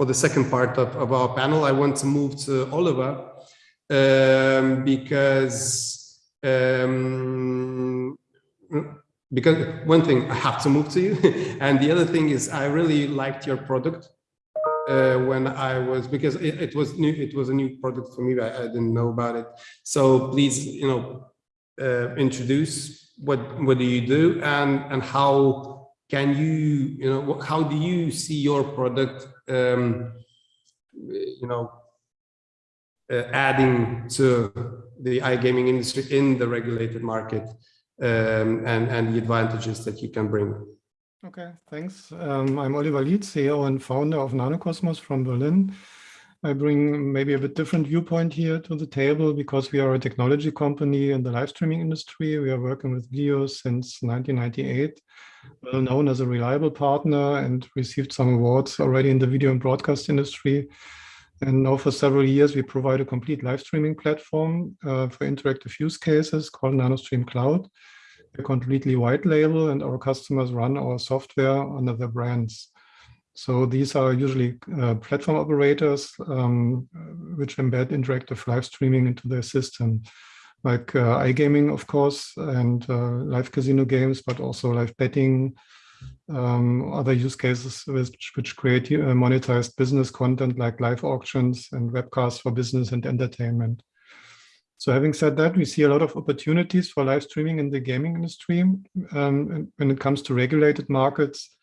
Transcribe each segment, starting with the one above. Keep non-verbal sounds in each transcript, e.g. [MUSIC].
for the second part of, of our panel. I want to move to Oliver um, because um, because one thing I have to move to you, [LAUGHS] and the other thing is I really liked your product uh, when I was because it, it, was new. It was a new product for me. I, I didn't know about it. So please, you know, uh, introduce what what do you do and and how can you you know how do you see your product um, you know uh, adding to the iGaming industry in the regulated market um, and, and the advantages that you can bring. Okay, thanks. Um, I'm Oliver Lietz, CEO and founder of Nanocosmos from Berlin. I bring maybe a bit different viewpoint here to the table because we are a technology company in the live streaming industry. We are working with video since 1998, well known as a reliable partner and received some awards already in the video and broadcast industry. And now for several years, we provide a complete live streaming platform uh, for interactive use cases called NanoStream Cloud. We're completely white label and our customers run our software under their brands. So these are usually uh, platform operators um, which embed interactive live streaming into their system, like uh, iGaming, of course, and uh, live casino games, but also live betting, um, other use cases which, which create uh, monetized business content like live auctions and webcasts for business and entertainment. So having said that, we see a lot of opportunities for live streaming in the gaming industry. Um, when it comes to regulated markets,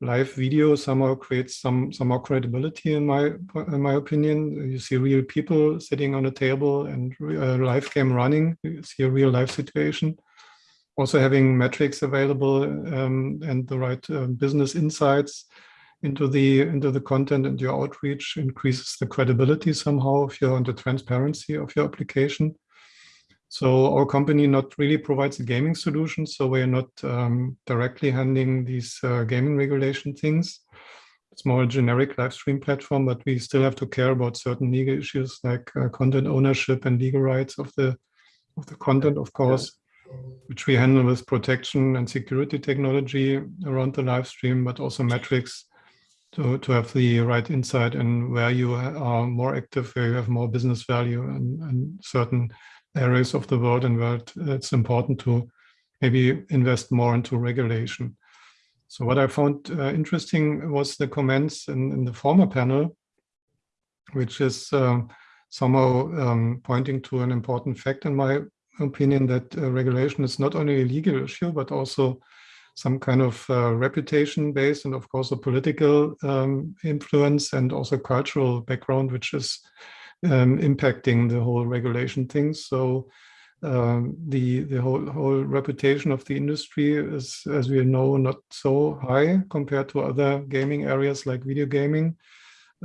live video somehow creates some some more credibility in my in my opinion. You see real people sitting on a table and a uh, live game running. You see a real life situation also having metrics available um, and the right uh, business insights into the into the content and your outreach increases the credibility somehow of your and the transparency of your application. So our company not really provides a gaming solution, so we're not um, directly handling these uh, gaming regulation things. It's more a generic live stream platform, but we still have to care about certain legal issues like uh, content ownership and legal rights of the of the content, of course which we handle with protection and security technology around the live stream, but also metrics to, to have the right insight and where you are more active, where you have more business value and, and certain areas of the world and where it's important to maybe invest more into regulation. So what I found uh, interesting was the comments in, in, the former panel, which is uh, somehow um, pointing to an important fact in my opinion that uh, regulation is not only a legal issue, but also some kind of uh, reputation based and of course a political um, influence and also cultural background, which is um, impacting the whole regulation thing. So um, the the whole whole reputation of the industry is, as we know, not so high compared to other gaming areas like video gaming,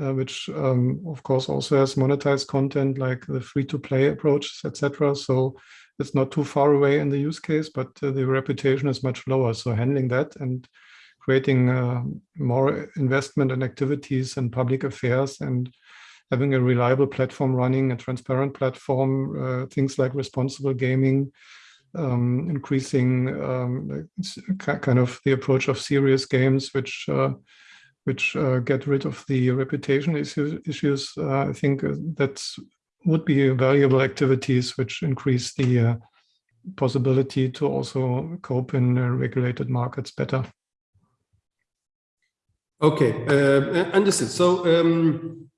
uh, which um, of course also has monetized content like the free-to-play approach, etc. So it's not too far away in the use case, but uh, the reputation is much lower. So handling that and creating uh, more investment and activities and public affairs and having a reliable platform running, a transparent platform, uh, things like responsible gaming, um, increasing um, kind of the approach of serious games, which uh, which uh, get rid of the reputation issues. uh, I think that's would be valuable activities which increase the uh, possibility to also cope in uh, regulated markets better. Okay, uh, understood. So, um,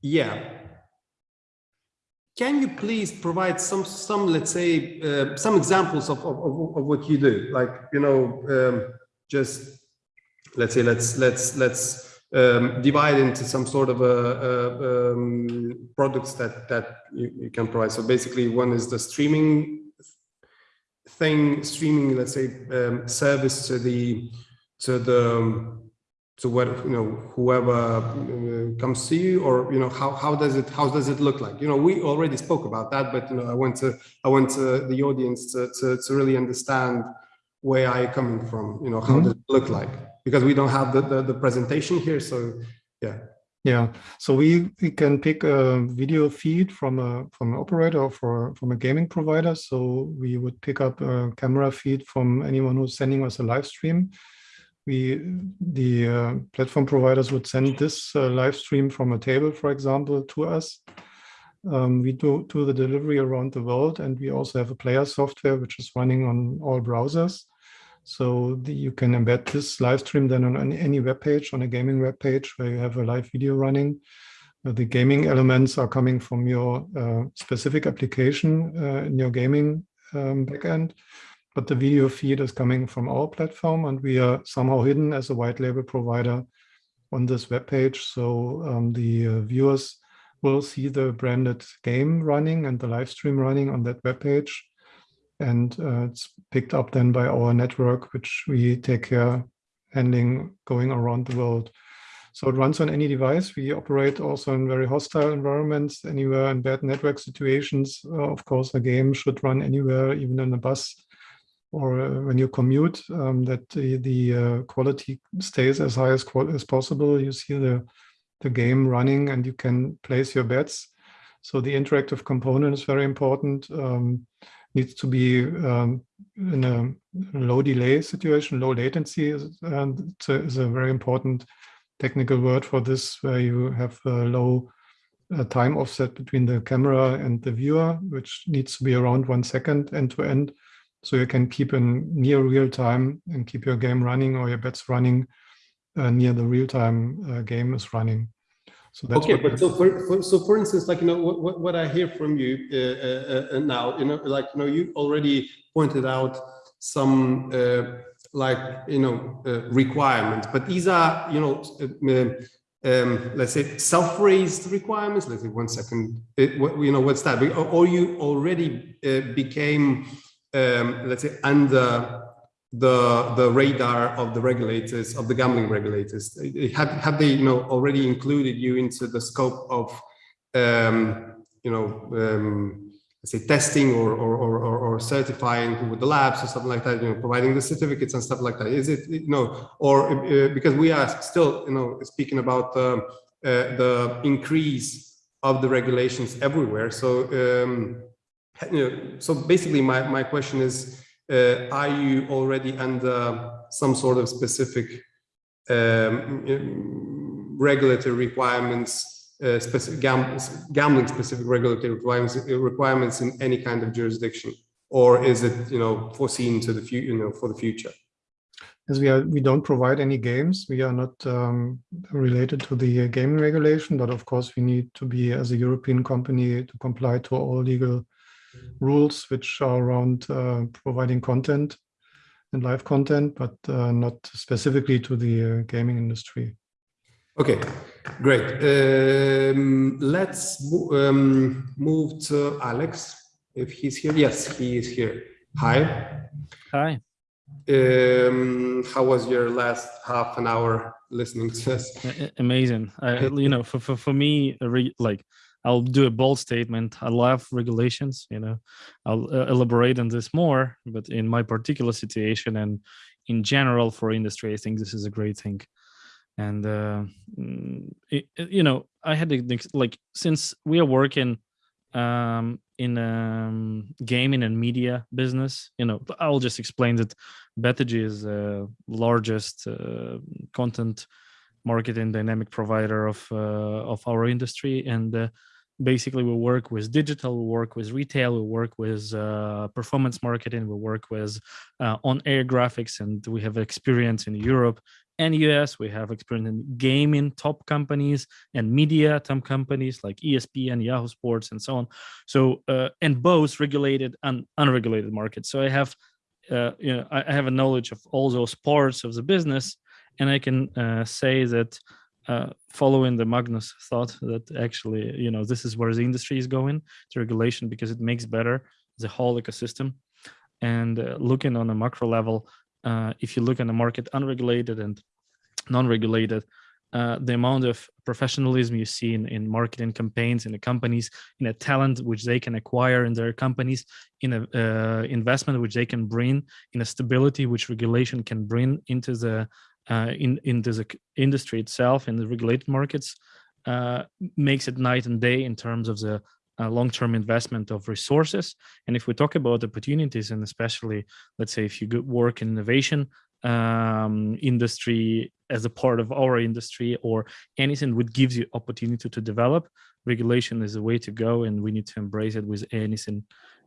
yeah. Can you please provide some, some let's say, uh, some examples of, of, of, what you do? Like, you know, um, just let's say, let's, let's, let's um, divide into some sort of a, a um, products that that you, you, can provide. So basically, one is the streaming thing, streaming, let's say, um, service to the to the to what you know whoever uh, comes to you, or you know how how does it how does it look like? You know, we already spoke about that, but you know, I want to I want to, the audience to, to to really understand where i coming from. You know, how mm -hmm. does it look like? because we don't have the, the, the presentation here. So yeah. Yeah, so we, we can pick a video feed from a from an operator or for, from a gaming provider. So we would pick up a camera feed from anyone who's sending us a live stream. We the uh, platform providers would send this uh, live stream from a table, for example, to us. Um, we do, do the delivery around the world, and we also have a player software which is running on all browsers. So the, you can embed this live stream then on any web page, on a gaming web page where you have a live video running. Uh, the gaming elements are coming from your uh, specific application uh, in your gaming um, backend, but the video feed is coming from our platform and we are somehow hidden as a white label provider on this web page. So um, the uh, viewers will see the branded game running and the live stream running on that web page and uh, it's picked up then by our network, which we take care handling going around the world. So it runs on any device. We operate also in very hostile environments, anywhere in bad network situations. Uh, of course, a game should run anywhere, even in a bus or uh, when you commute, um, that the, the uh, quality stays as high as, as possible. You see the, the game running and you can place your bets. So the interactive component is very important. Um, needs to be um, in a low delay situation, low latency is, and it's a, is a very important technical word for this, where you have a low uh, time offset between the camera and the viewer, which needs to be around one second end to end. So you can keep in near real time and keep your game running or your bets running uh, near the real time uh, game is running. So that's okay, but so for, for, so for instance, like you know what, what I hear from you uh, uh, uh, now, you know, like you know, you already pointed out some uh, like you know uh, requirements, but these are you know um, let's say self-raised requirements. Let's say one second, it, what, you know what's that? Or you already became um, let's say under the the radar of the regulators of the gambling regulators. Have have they you know already included you into the scope of um, you know um, say testing or, or or or certifying with the labs or something like that you know providing the certificates and stuff like that is it you know or uh, because we are still you know speaking about uh, uh, the increase of the regulations everywhere. So um, you know so basically my my question is uh, are you already under some sort of specific um, regulatory requirements, uh, specific gam gambling specific regulatory requirements, requirements in any kind of jurisdiction, or is it you know foreseen to the future, you know, for the future? As we are, we don't provide any games. We are not um, related to the gaming regulation, but of course we need to be as a European company to comply to all legal rules which are around uh, providing content and live content, but uh, not specifically to the uh, gaming industry. Okay, great. Um, let's um, move to Alex, if he's here. Yes, he is here. Hi. Hi. Um, how was your last half an hour listening to us? Amazing. I, you know, for, for, for me, like I'll do a bold statement. I love regulations, you know, I'll uh, elaborate on this more, but in my particular situation and in general for industry, I think this is a great thing. And, uh, mm, it, you know, I had to like, since we are working um, in um, gaming and media business, you know, I'll just explain that Betagy is the largest uh, content marketing dynamic provider of uh, of our industry and uh, basically we work with digital we work with retail we work with uh, performance marketing we work with uh, on air graphics and we have experience in europe and us we have experience in gaming top companies and media top companies like espn yahoo sports and so on. So uh, and both regulated and unregulated markets. So i have uh, you know i have a knowledge of all those parts of the business and I can uh, say that uh, following the Magnus thought that actually, you know, this is where the industry is going to regulation because it makes better the whole ecosystem. And uh, looking on a macro level, uh, if you look at the market unregulated and non-regulated, uh, the amount of professionalism you see in, in marketing campaigns in the companies, in a talent which they can acquire in their companies, in a uh, investment which they can bring, in a stability which regulation can bring into the uh, in in this industry itself in the regulated markets uh, makes it night and day in terms of the uh, long-term investment of resources. And if we talk about opportunities, and especially, let's say, if you work in innovation, um, industry as a part of our industry or anything which gives you opportunity to develop regulation is a way to go and we need to embrace it with anything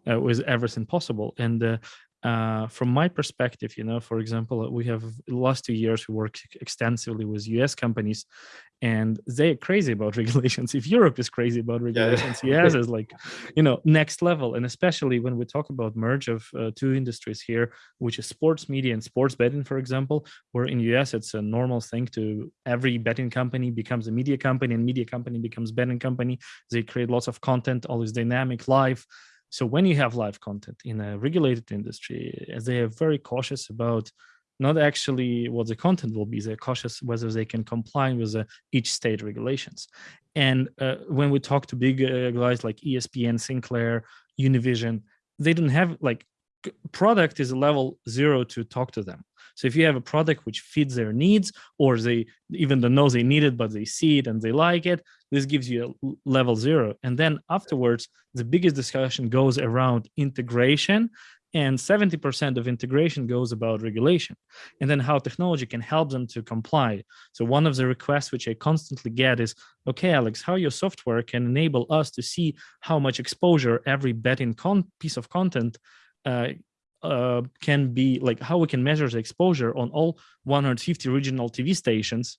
uh, with everything possible and uh, uh, from my perspective, you know, for example, we have last two years we worked extensively with US companies and they're crazy about [LAUGHS] regulations. If Europe is crazy about regulations, [LAUGHS] yeah. US is like, you know, next level. And especially when we talk about merge of uh, two industries here, which is sports media and sports betting, for example, where in US it's a normal thing to every betting company becomes a media company and media company becomes betting company. They create lots of content, all this dynamic live so when you have live content in a regulated industry, they are very cautious about not actually what the content will be, they're cautious whether they can comply with the, each state regulations. And uh, when we talk to big uh, guys like ESPN, Sinclair, Univision, they don't have like product is a level zero to talk to them. So if you have a product which fits their needs, or they even don't know they need it, but they see it and they like it, this gives you a level zero. And then afterwards, the biggest discussion goes around integration and 70% of integration goes about regulation and then how technology can help them to comply. So one of the requests which I constantly get is, okay, Alex, how your software can enable us to see how much exposure every betting piece of content uh, uh, can be like how we can measure the exposure on all 150 regional TV stations,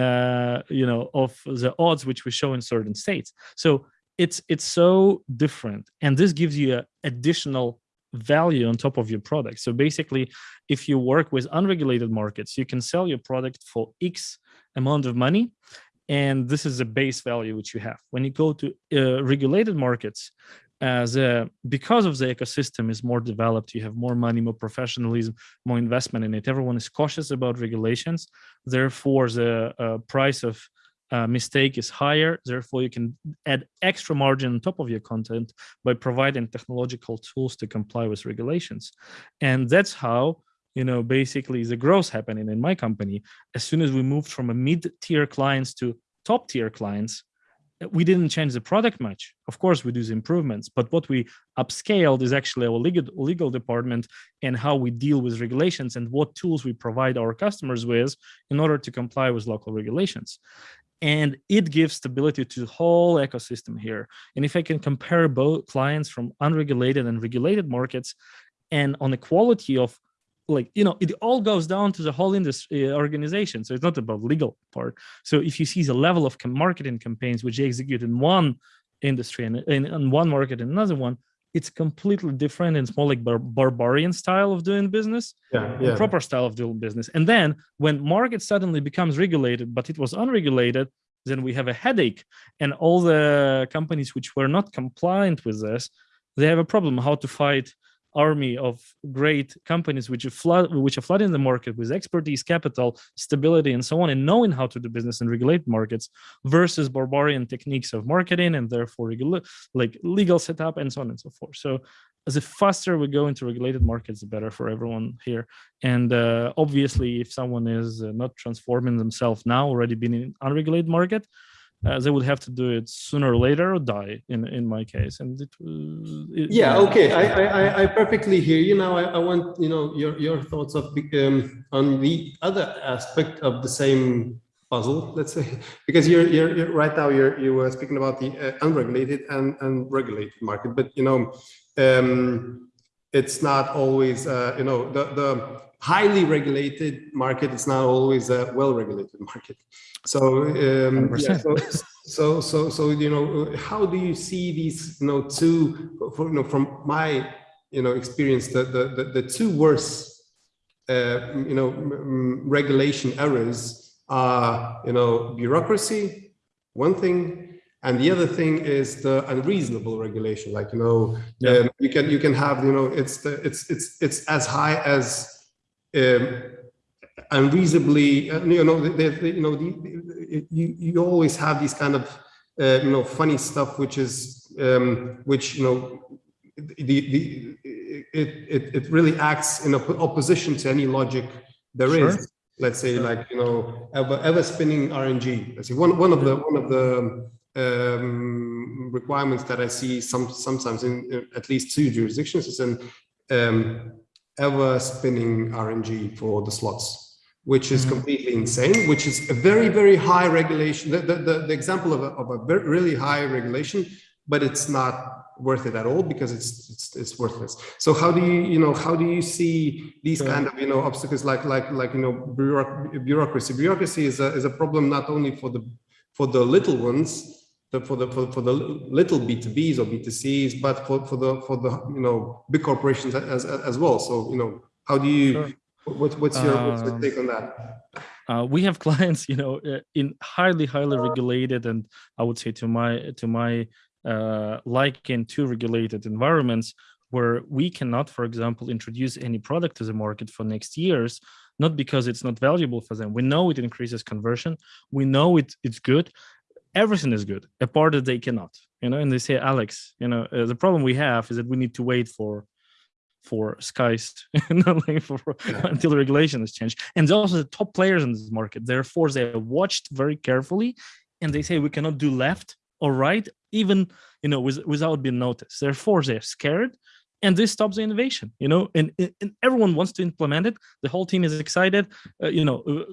uh, you know, of the odds which we show in certain states. So it's it's so different, and this gives you a additional value on top of your product. So basically, if you work with unregulated markets, you can sell your product for X amount of money, and this is the base value which you have. When you go to uh, regulated markets, as a, because of the ecosystem is more developed, you have more money, more professionalism, more investment in it. Everyone is cautious about regulations. Therefore, the uh, price of uh, mistake is higher. Therefore, you can add extra margin on top of your content by providing technological tools to comply with regulations. And that's how you know, basically the growth happening in my company. As soon as we moved from a mid-tier clients to top tier clients, we didn't change the product much. Of course, we do the improvements, but what we upscaled is actually our legal, legal department and how we deal with regulations and what tools we provide our customers with in order to comply with local regulations. And it gives stability to the whole ecosystem here. And if I can compare both clients from unregulated and regulated markets and on the quality of like you know it all goes down to the whole industry uh, organization. So it's not about legal part. So if you see the level of marketing campaigns which they execute in one industry and in, in one market and another one it's completely different and it's more like bar barbarian style of doing business yeah, yeah. proper style of doing business. And then when market suddenly becomes regulated but it was unregulated then we have a headache. And all the companies which were not compliant with this they have a problem how to fight army of great companies which are flood which are flooding the market with expertise capital stability and so on and knowing how to do business and regulate markets versus barbarian techniques of marketing and therefore like legal setup and so on and so forth. So the faster we go into regulated markets the better for everyone here. And uh, obviously if someone is uh, not transforming themselves now already been in unregulated market uh, they would have to do it sooner or later or die in in my case. And it, it yeah okay. I, I i perfectly hear you. Now I, I want you know your your thoughts of um, on the other aspect of the same puzzle let's say. [LAUGHS] Because you're you're, you're right now you're you were speaking about the uh, unregulated and and regulated market. But you know um it's not always uh, you know the the highly regulated market it's not always a well-regulated market so, um, yeah, so, so, so, so, you know, how do you see these, you know, two, for, you know, from my, you know, experience, the, the, the, the two worst, uh, you know, regulation errors are, you know, bureaucracy, one thing, and the other thing is the unreasonable regulation. Like, you know, yeah. um, you can, you can have, you know, it's the, it's, it's, it's as high as, um, unreasonably, uh, you know, they, they, you know, the, you, you always have these kind of, uh, you know, funny stuff, which is, um, which, you know, the, the, it, it, it really acts in opposition to any logic there sure. is. Let's say sure. like, you know, ever, ever spinning RNG. Let's see, one, one of the, one of the, um, requirements that I see some sometimes in, in, at least two jurisdictions is an um, ever spinning RNG for the slots, which is Mhm. completely insane, which is a very, very high regulation. The, the, the, the example of a, of a very, really high regulation, but it's not worth it at all because it's, it's, it's worthless. So how do you, you know, how do you see these kind of, you know, obstacles like, like, like, you know, bureaucracy? Bureaucracy is a, is a problem not only for the, for the little ones, the, for the for, for the little B2Bs or B2Cs, but for, for the for the you know big corporations as as, well. So you know, how do you Sure. what, what's your what's your Um, take on that? uh, we have [LAUGHS] clients, you know, uh, in highly, highly regulated, and I would say to my to my uh, liking to regulated environments where we cannot, for example, introduce any product to the market for next years, not because it's not valuable for them. We know it increases conversion. We know it it's good. Everything is good, apart that they cannot, you know. And they say, Alex, you know, uh, the problem we have is that we need to wait for for skies [LAUGHS] not like for, Yeah. until the regulation is changed and they're also the top players in this market therefore they are watched very carefully and they say we cannot do left or right even you know with, without being noticed therefore they're scared and this stops the innovation you know and, and everyone wants to implement it. The whole team is excited. Uh, you know uh,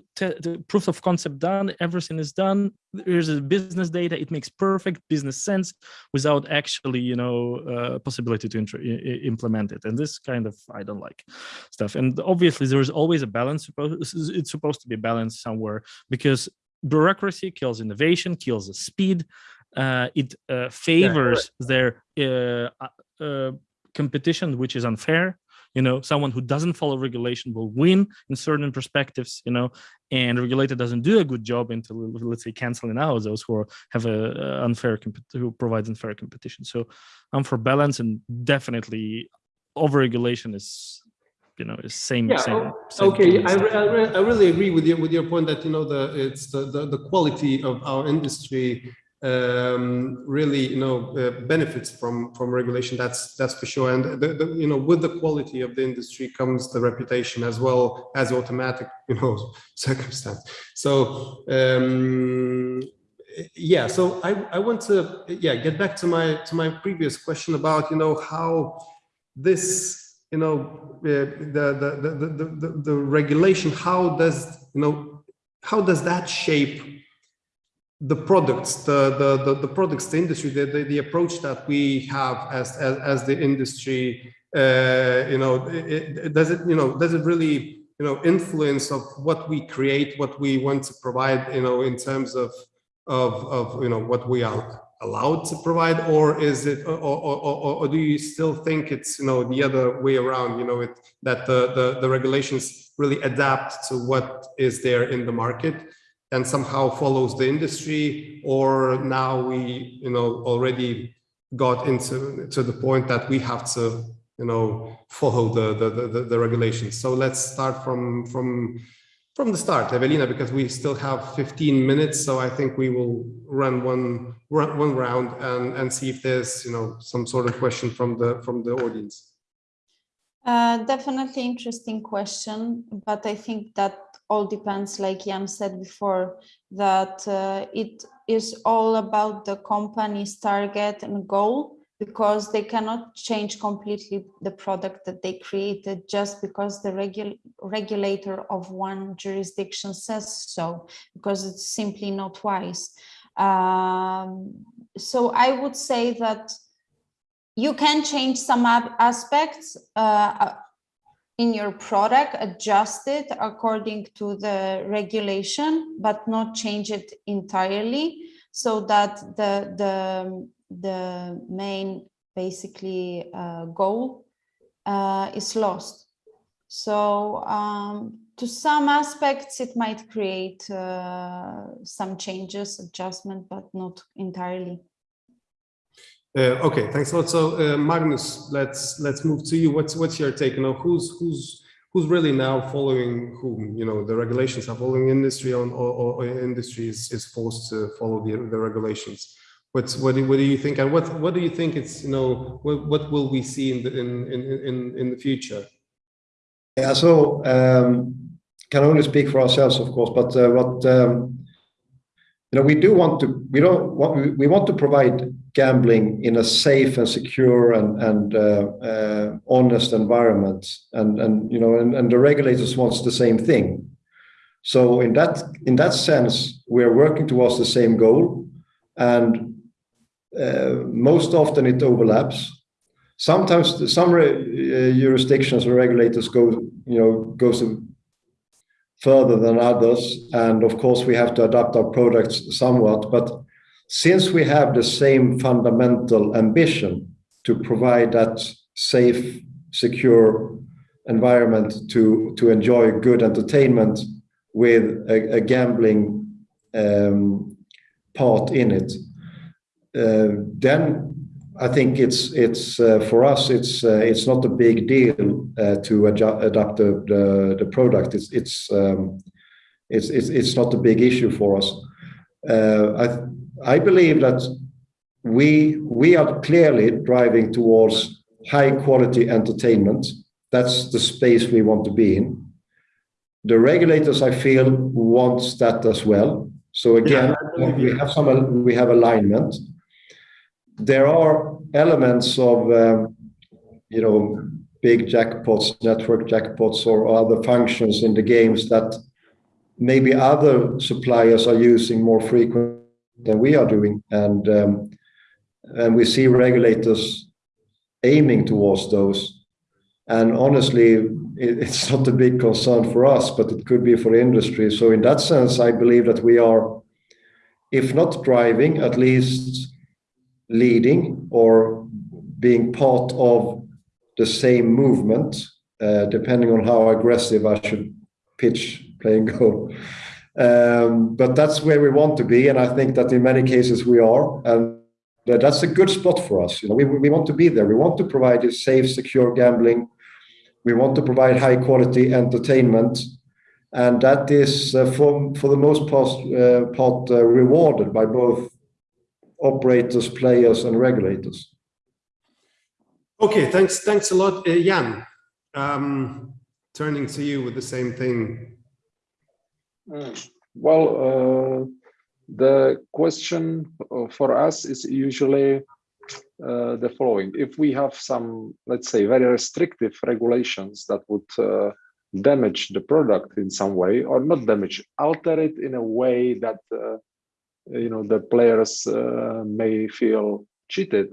the proof of concept done everything is done. There's a business data. It makes perfect business sense without actually you know uh, possibility to intro- i- i- implement it. And this kind of i don't like stuff. And obviously there is always a balance it's supposed to be balanced somewhere because bureaucracy kills innovation kills the speed. Uh, it uh, favors their uh, uh, uh, competition which is unfair you know someone who doesn't follow regulation will win in certain perspectives you know and regulator doesn't do a good job into let's say canceling out those who are, have a, unfair who provides unfair competition so i'm for balance and definitely overregulation is you know is same Yeah. same, same Okay. I, re- I, re- I really agree with you with your point that you know the it's the the, the quality of our industry um really you know uh, benefits from from regulation that's that's for sure. And the, the you know with the quality of the industry comes the reputation as well as automatic you know [LAUGHS] circumstance. So um yeah so i i want to yeah get back to my to my previous question about you know how this you know uh, the, the, the the the the regulation how does you know how does that shape the products the the the, the products the industry the, the the approach that we have as as, as the industry uh you know it, it, does it you know does it really you know influence of what we create what we want to provide you know in terms of of of you know what we are allowed to provide or is it or, or, or, or do you still think it's you know the other way around you know it that the, the the regulations really adapt to what is there in the market and somehow follows the industry or now we you know already got into to the point that we have to you know follow the the the, the regulations so let's start from from from the start, Evelina, because we still have 15 minutes. So I think we will run one run one round and and see if there's you know some sort of question from the from the audience. Uh, definitely interesting question, but I think that all depends, like Jan said before, that uh, it is all about the company's target and goal because they cannot change completely the product that they created just because the regul regulator of one jurisdiction says so, because it's simply not wise. Um, so I would say that you can change some aspects uh, in your product, adjust it according to the regulation, but not change it entirely so that the, the, the main basically uh, goal uh, is lost. So um, to some aspects, it might create uh, some changes, adjustment, but not entirely. Uh, okay, thanks a lot. So uh, Magnus, let's let's move to you. What's what's your take? You know, who's who's who's really now following whom? You know, the regulations are following industry on or, or industry is, is forced to follow the, the regulations. What's what do, what do you think? And what what do you think it's you know what, what will we see in the in in in, in the future? Yeah, so um, can only speak for ourselves, of course, but uh, what um, you know, we do want to we don't want we, we want to provide gambling in a safe and secure and, and uh, uh, honest environment. And, and you know, and, and the regulators wants the same thing. So in that in that sense, we're working towards the same goal, and uh, most often it overlaps. Sometimes some uh, jurisdictions or regulators go, you know, goes further than others, and of course we have to adapt our products somewhat. But since we have the same fundamental ambition to provide that safe, secure environment to to enjoy good entertainment with a, a gambling um, part in it, uh, then I think it's it's uh, for us it's uh, it's not a big deal uh, to adapt the, the, the product. It's it's, um, it's it's it's not a big issue for us. Uh, I I believe that we we are clearly driving towards high quality entertainment. That's the space we want to be in the regulators, I feel, wants that as well. So again, yeah, we have some we have alignment. There are elements of um, you know big jackpots, network jackpots, or other functions in the games that maybe other suppliers are using more frequently than we are doing, and um, and we see regulators aiming towards those. And honestly, [LAUGHS] it's not a big concern for us, but it could be for industry. So in that sense, I believe that we are, if not driving, at least leading or being part of the same movement, uh, depending on how aggressive I should pitch, playing and go. Um, but that's where we want to be, and I think that in many cases we are, and that's a good spot for us. You know, we, we want to be there. We want to provide a safe, secure gambling we want to provide high quality entertainment, and that is uh, for for the most part, uh, part uh, rewarded by both operators, players, and regulators. Okay, thanks, thanks a lot, uh, Jan. Um, turning to you with the same thing. Mm. Well, uh, the question for us is usually uh, the following. If we have some, let's say, very restrictive regulations that would uh, damage the product in some way or not damage, alter it in a way that, uh, you know, the players uh, may feel cheated,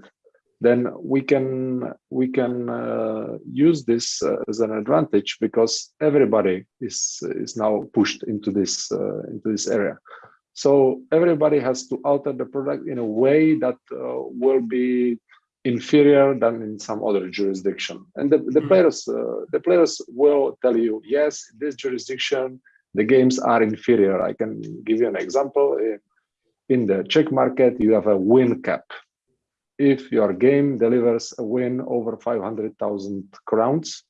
then we can we can uh, use this uh, as an advantage because everybody is is now pushed into this into this area. So everybody has to alter the product in a way that uh, will be inferior than in some other jurisdiction. And the, the hmm. players, uh, the players will tell you, yes, in this jurisdiction, the games are inferior. I can give you an example. In the Czech market, you have a win cap. If your game delivers a win over 500,000 crowns,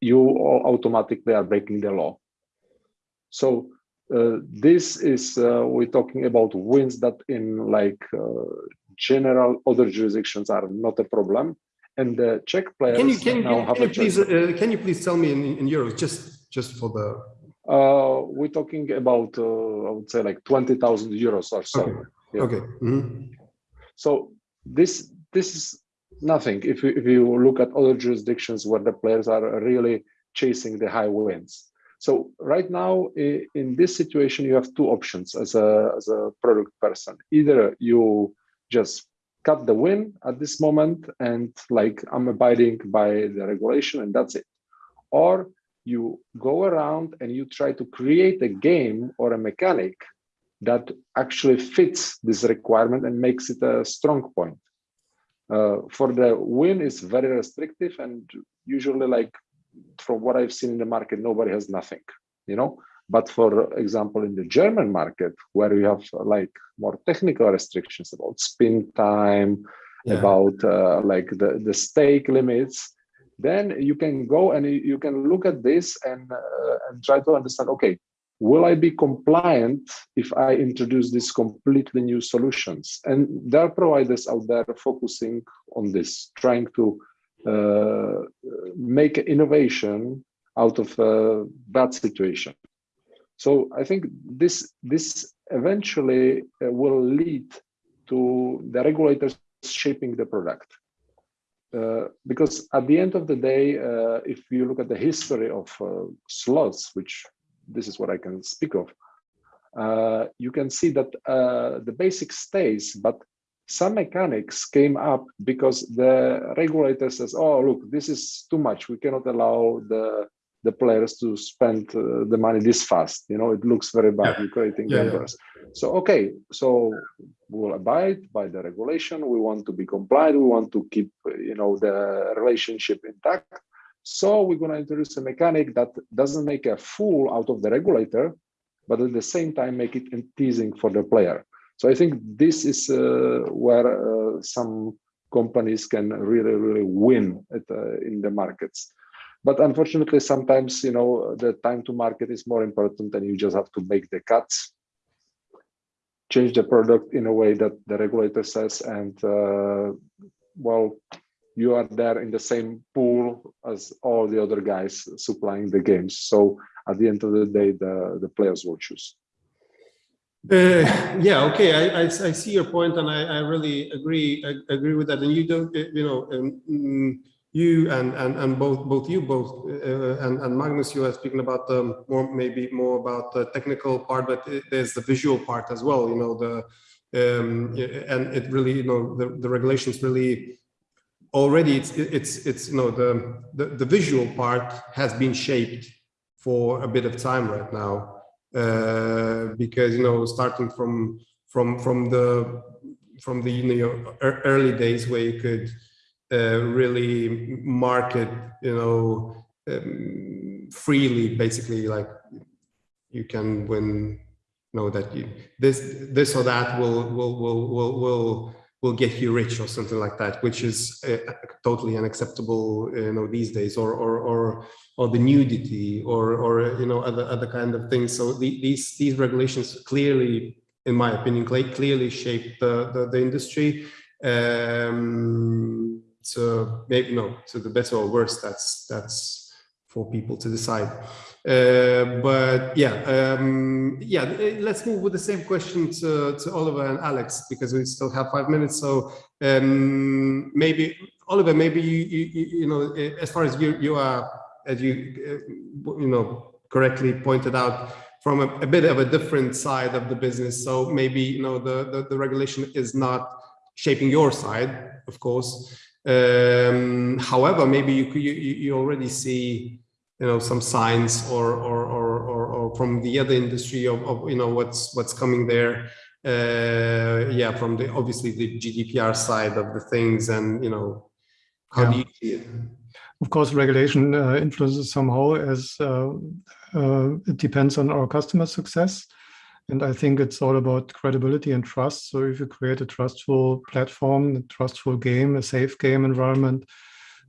you automatically are breaking the law. So uh, this is uh, we're talking about wins that in like uh, general other jurisdictions are not a problem and the czech players can you can, can, can you please uh, can you please tell me in, in euros just just for the uh, we're talking about i would say like 20000 euros or so okay, yeah. okay. Mm -hmm. so this this is nothing if you, if you look at other jurisdictions where the players are really chasing the high wins so right now in this situation, you have two options as a, as a product person. Either you just cut the win at this moment and like I'm abiding by the regulation and that's it. Or you go around and you try to create a game or a mechanic that actually fits this requirement and makes it a strong point. Uh, for the win is very restrictive and usually like from what I've seen in the market, nobody has nothing, you know. But for example, in the German market, where you have like more technical restrictions about spin time, yeah. about uh, like the, the stake limits, then you can go and you can look at this and, uh, and try to understand, okay, will I be compliant if I introduce these completely new solutions? And there are providers out there focusing on this, trying to uh, make innovation out of a bad situation. So I think this this eventually uh, will lead to the regulators shaping the product. Uh, because at the end of the day, uh, if you look at the history of uh, slots, which this is what I can speak of, uh, you can see that uh, the basic stays, but some mechanics came up because the regulator says, oh, look, this is too much. We cannot allow the the players to spend uh, the money this fast. You know, it looks very bad. You're creating Yeah, yeah. So, okay, so we'll abide by the regulation. We want to be compliant. We want to keep, uh, you know, the relationship intact. So we're going to introduce a mechanic that doesn't make a fool out of the regulator, but at the same time make it teasing for the player. So I think this is uh, where uh, some companies can really, really win at, uh, in the markets. But unfortunately, sometimes you know the time to market is more important, and you just have to make the cuts, change the product in a way that the regulator says, and uh, well, you are there in the same pool as all the other guys supplying the games. So at the end of the day, the the players will choose. Uh, yeah, okay, I, I, I see your point and I, I really agree, I agree with that. And you don't, uh, you know, um, mm, you and, and, and both, both you, both, uh, and, and Magnus, you are speaking about the more, maybe more about the technical part, but it- there's the visual part as well, you know, the, um, and it really, you know, the, the regulations really, already it's, it's, it's, you know, the, the, the visual part has been shaped for a bit of time right now uh, because you know starting from from from the from the you know early days where you could uh, really market you know um, freely basically like you can win know that you this this or that will will will will will will get you rich or something like that which is uh, totally unacceptable you know these days or or or or the nudity or or you know other other kind of things. So the, these these regulations clearly in my opinion clearly shape the the, the industry. Um so maybe no to the better or worse that's that's for people to decide. Uh, but yeah um yeah let's move with the same question to to oliver and alex because we still have five minutes. So um maybe oliver maybe you you, you know as far as you you are as you uh, you know correctly pointed out from a, a bit of a different side of the business. So maybe you know the, the the regulation is not shaping your side of course. Um however maybe you you you already see you know some signs or or or or, or from the other industry of, of you know what's what's coming there uh yeah from the obviously the gdpr side of the things and you know how do you see it Of course, regulation uh, influences somehow as uh, uh, it depends on our customer success. And I think it's all about credibility and trust. So if you create a trustful platform, a trustful game, a safe game environment,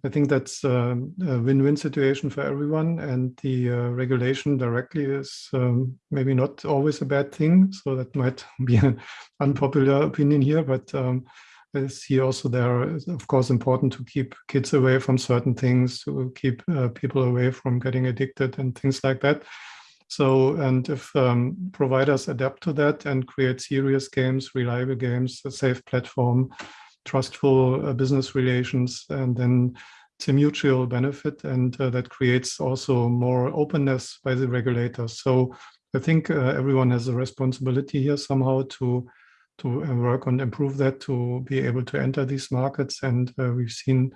I think that's um, a win-win situation for everyone. And the uh, regulation directly is um, maybe not always a bad thing. So that might [LAUGHS] be an unpopular opinion here, but um, I see also there is of course important to keep kids away from certain things, to keep uh, people away from getting addicted and things like that. So, and if um, providers adapt to that and create serious games, reliable games, a safe platform, trustful uh, business relations, and then a mutual benefit, and uh, that creates also more openness by the regulators. So, I think uh, everyone has a responsibility here somehow to to uh, work on improve that to be able to enter these markets. And uh, we've seen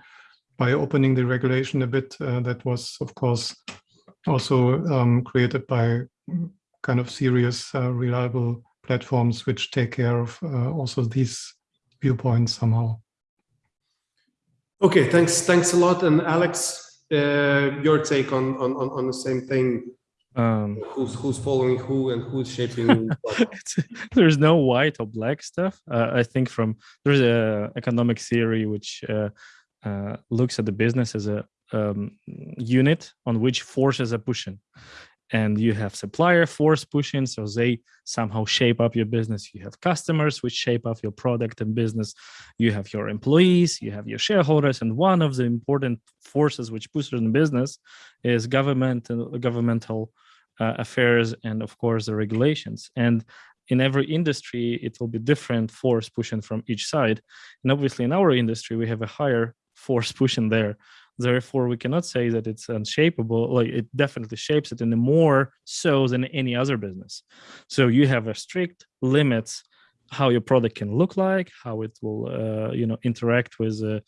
by opening the regulation a bit uh, that was, of course, also um, created by kind of serious, reliable platforms which take care of also these viewpoints somehow. Okay, thanks, thanks a lot. And Alex, uh, your take on, on, on, on the same thing. Um, Who's, who's following who and who's shaping [LAUGHS] there's no white or black stuff. Uh, I think from there's a economic theory which uh, uh, looks at the business as a um, unit on which forces are pushing, and you have supplier force pushing, so they somehow shape up your business. You have customers which shape up your product and business. You have your employees, you have your shareholders, and one of the important forces which pushes in business is government and governmental uh, affairs and of course the regulations and in every industry, it will be different force pushing from each side. And obviously in our industry, we have a higher force pushing there. Therefore, we cannot say that it's unshapable. Like it definitely shapes it in a more so than any other business. So you have a strict limits how your product can look like, how it will, uh, you know, interact with uh,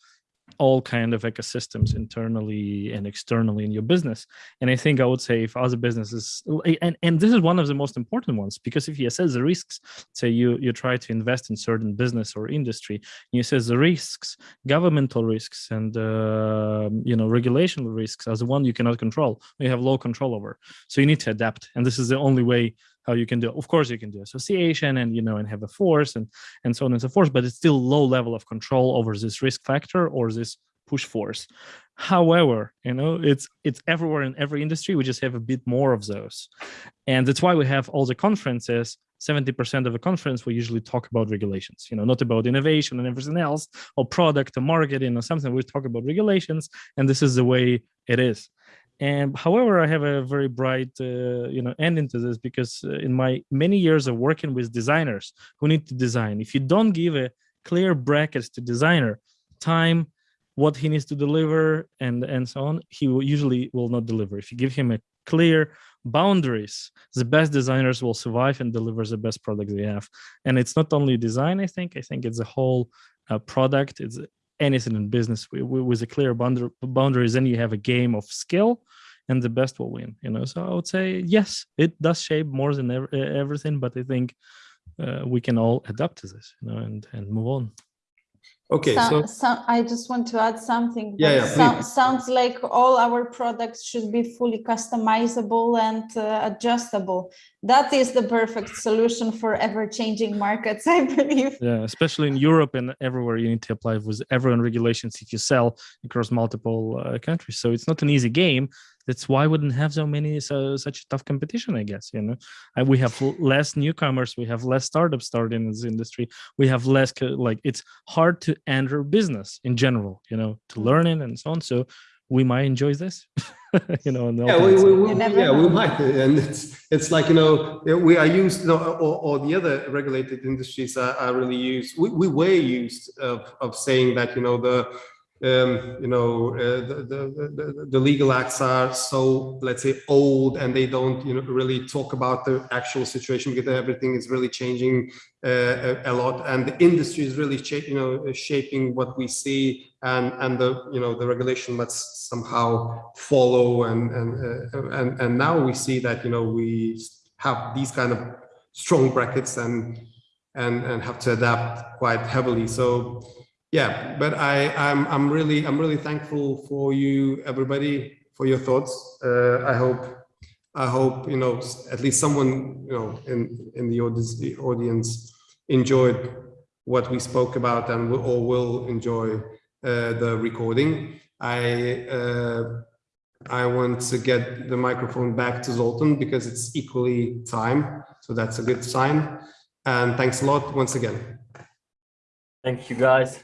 all kind of ecosystems internally and externally in your business. And I think I would say if other businesses, and, and this is one of the most important ones, because if you assess the risks, say you, you try to invest in certain business or industry, you assess the risks, governmental risks and, uh, you know, regulational risks as the one you cannot control, you have low control over. So you need to adapt. And this is the only way how you can do. Of course, you can do association and you know and have a force and and so on and so forth, but it's still low level of control over this risk factor or this push force. However, you know it's it's everywhere in every industry. We just have a bit more of those, and that's why we have all the conferences. 70% of the conference we usually talk about regulations you know not about innovation and everything else or product or marketing or something we talk about regulations and this is the way it is and however, I have a very bright, uh, you know, ending to this because uh, in my many years of working with designers who need to design, if you don't give a clear brackets to designer, time, what he needs to deliver, and and so on, he will usually will not deliver. If you give him a clear boundaries, the best designers will survive and deliver the best product they have. And it's not only design, I think. I think it's a whole uh, product. It's anything in business with, a clear boundary, boundaries. Then you have a game of skill and the best will win you know so i would say yes it does shape more than ever, everything but i think uh, we can all adapt to this you know and and move on Okay, so, so so I just want to add something. Yeah, yeah, sou- sounds like all our products should be fully customizable and uh, adjustable. That is the perfect solution for ever-changing markets, [LAUGHS] I believe. yeah especially in europe and everywhere you need to apply with everyone regulations if you sell across multiple uh, countries so it's not an easy game that's why we wouldn't have so many so such tough competition i guess you know and we have less newcomers we have less startups starting in this industry we have less like it's hard to enter business in general you know to Mm. learn it and so on so we might enjoy this [LAUGHS] you know yeah, we, we, we, yeah, we might, and it's it's like you know we are used, you know, or, or the other regulated industries are, are really used. We, we were used of of saying that you know the um, you know uh, the, the, the the legal acts are so let's say old and they don't you know really talk about the actual situation because everything is really changing uh, a, a lot and the industry is really you know shaping what we see and and the you know the regulation must somehow follow and and uh, and and now we see that you know we have these kind of strong brackets and and and have to adapt quite heavily. So yeah but i i'm i'm really i'm really thankful for you everybody for your thoughts. Uh, i hope i hope you know at least someone you know in in the audience the audience enjoyed what we spoke about and will, or will enjoy uh, the recording. I uh, i want to get the microphone back to zoltan because it's equally time so that's a good sign. And thanks a lot once again. Thank you, guys.